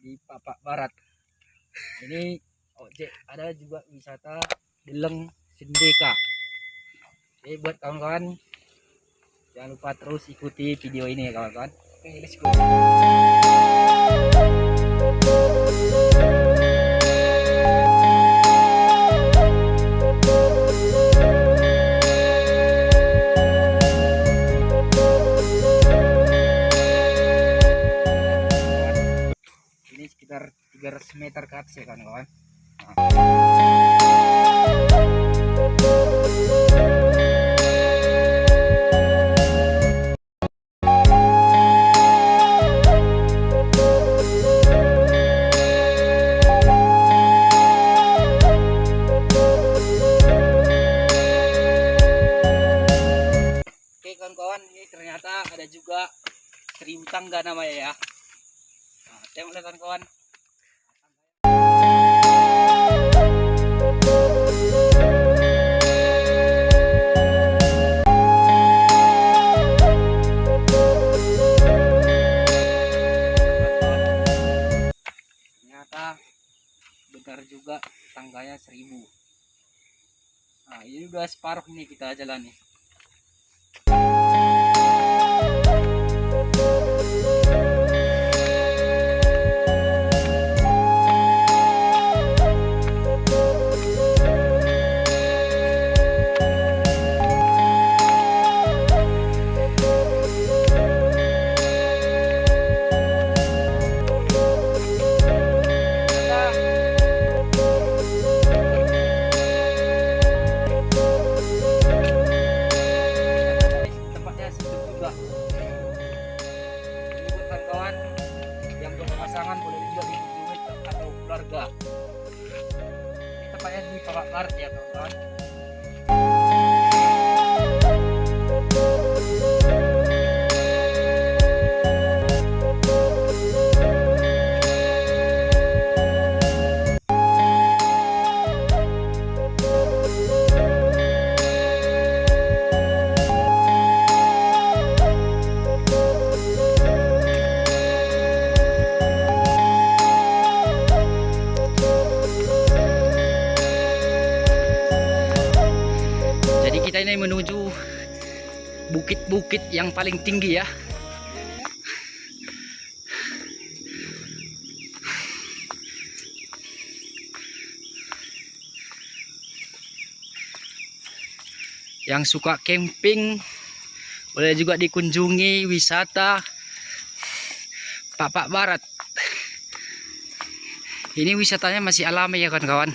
di Papak Barat. Ini objek ada juga wisata Deleng Sindeka. Jadi buat kawan-kawan jangan lupa terus ikuti video ini ya kawan-kawan. Oke, let's go. Sekitar 300 meter ke atas ya kawan-kawan. Ini ternyata ada juga seribu tangga namanya ya. Nah, tengok kawan-kawan. की तरह जलाने। Bukit-bukit yang paling tinggi ya. Yang suka camping boleh juga dikunjungi wisata Papak Barat. Ini wisatanya masih alami ya kawan-kawan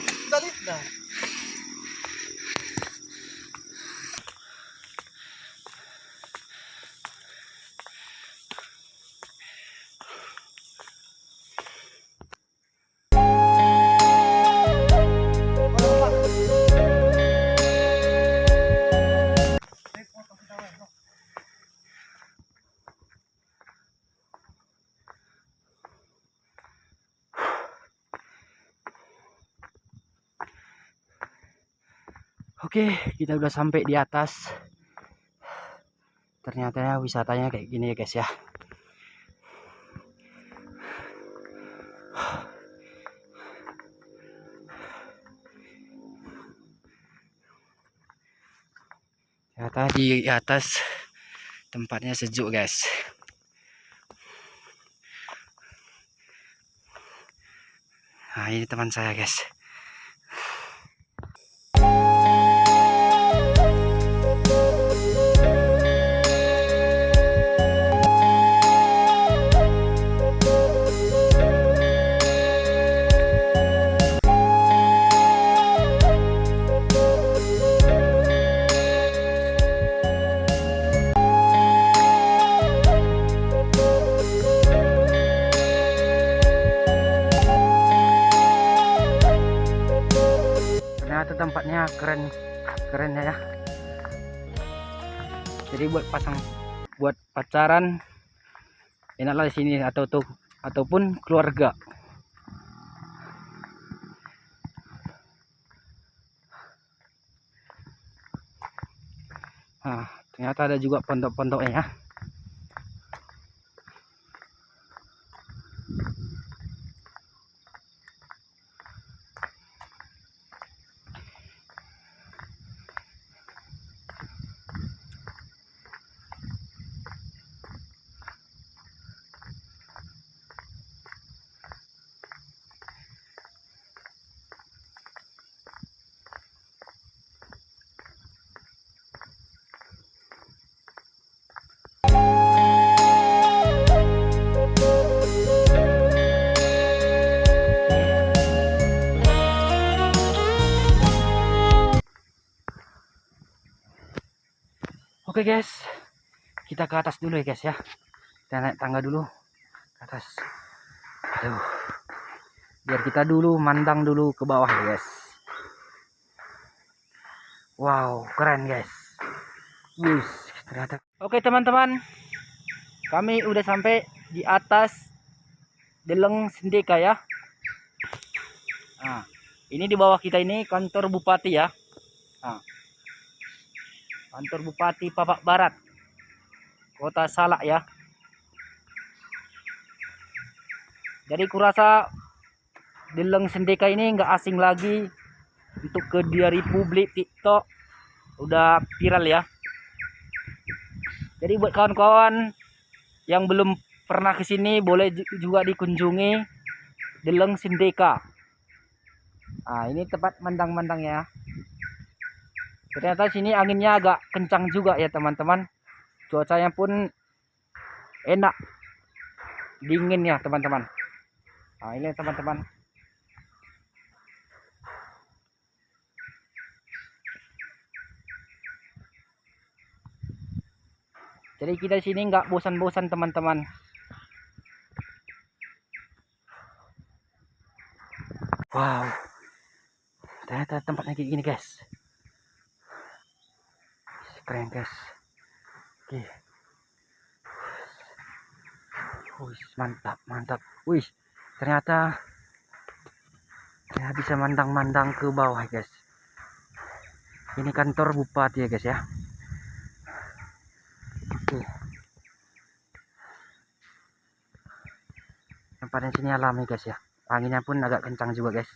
Oke, kita udah sampai di atas. Ternyata ya wisatanya kayak gini ya guys ya. Ternyata di atas tempatnya sejuk guys. Nah ini teman saya guys. Tempatnya keren. Keren ya. Jadi buat pasang buat pacaran enaklah di sini atau tuh ataupun keluarga. Nah ternyata ada juga pondok-pondoknya. ya Oke guys, kita ke atas dulu ya guys ya. Kita naik tangga dulu ke atas. Aduh. Biar kita dulu mandang dulu ke bawah ya guys. Wow, keren guys. Wus, ternyata. Oke teman-teman, kami udah sampai di atas Deleng Sendeka ya. Nah, ini di bawah kita ini kantor bupati ya. Nah, kantor bupati Papak Barat, kota Salak ya. Jadi kurasa Deleng Sendeka ini nggak asing lagi untuk ke dia Republik TikTok udah viral ya. Jadi buat kawan-kawan yang belum pernah ke sini boleh juga dikunjungi Deleng Sindeka. Nah, ini tempat mandang-mandang ya. Ternyata sini anginnya agak kencang juga ya, teman-teman. Cuacanya pun enak. Dingin ya, teman-teman. Nah, ini teman-teman. Jadi kita sini nggak bosan-bosan teman-teman. Wow. Ternyata tempatnya kayak gini guys. Keren guys. Oke. Wih, mantap, mantap. Wih, ternyata ya bisa mandang-mandang ke bawah guys. Ini kantor bupati ya guys ya. Oke. Tempatnya sini alami guys ya. Anginnya pun agak kencang juga guys.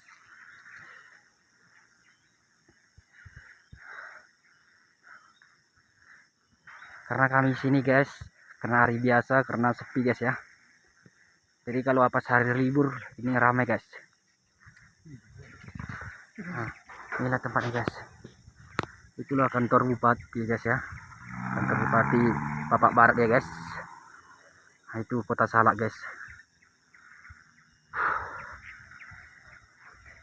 Karena kami sini guys, karena hari biasa, karena sepi guys ya. Jadi kalau apa hari libur ini ramai guys. Nah, inilah tempatnya guys. Itulah kantor bupati guys ya kantor bupati Bapak Barat ya guys nah, itu kota Salak guys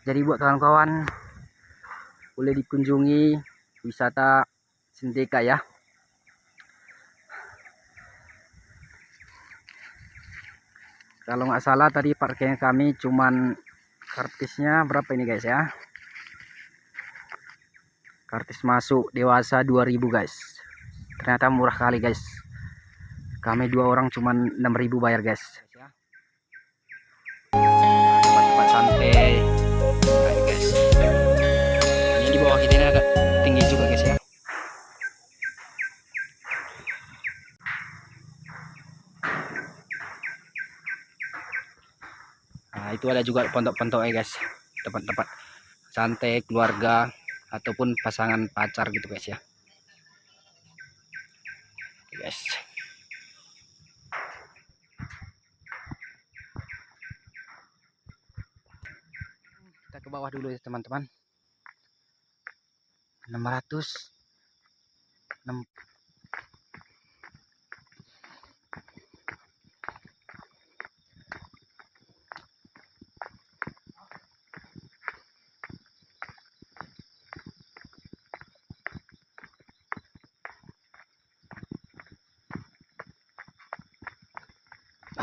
jadi buat kawan-kawan boleh dikunjungi wisata Sendeka ya kalau nggak salah tadi parkirnya kami cuman kartisnya berapa ini guys ya? Kartis masuk dewasa 2000 guys. Ternyata murah kali guys. Kami dua orang cuman 6000 bayar guys. Tempat-tempat santai. Guys. Ini di bawah kita ini agak tinggi juga guys ya nah itu ada juga pondok-pondok ya guys. Tempat-tempat santai keluarga ataupun pasangan pacar gitu guys ya. Guys. Kita ke bawah dulu ya teman-teman 600 6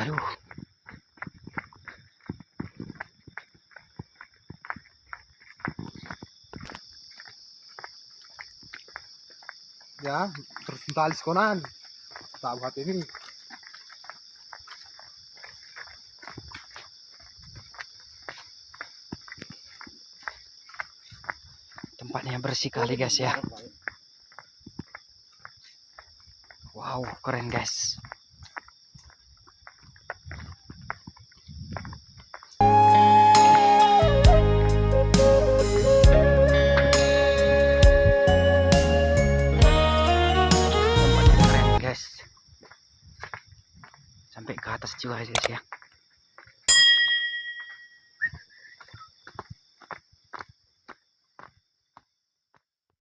aduh. Ya terus tali konan tak buat ini. Tempatnya bersih kali guys ya. Wow keren guys sampai ke atas juga guys ya